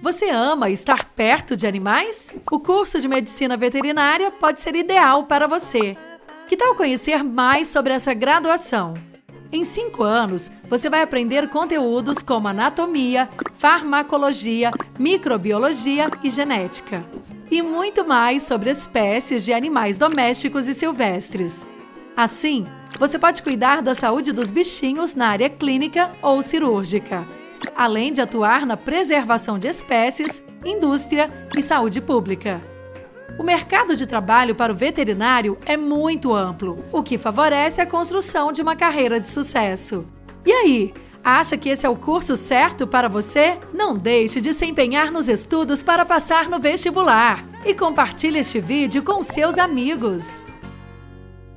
Você ama estar perto de animais? O curso de Medicina Veterinária pode ser ideal para você. Que tal conhecer mais sobre essa graduação? Em cinco anos, você vai aprender conteúdos como anatomia, farmacologia, microbiologia e genética. E muito mais sobre espécies de animais domésticos e silvestres. Assim, você pode cuidar da saúde dos bichinhos na área clínica ou cirúrgica, além de atuar na preservação de espécies, indústria e saúde pública. O mercado de trabalho para o veterinário é muito amplo, o que favorece a construção de uma carreira de sucesso. E aí, acha que esse é o curso certo para você? Não deixe de se empenhar nos estudos para passar no vestibular e compartilhe este vídeo com seus amigos.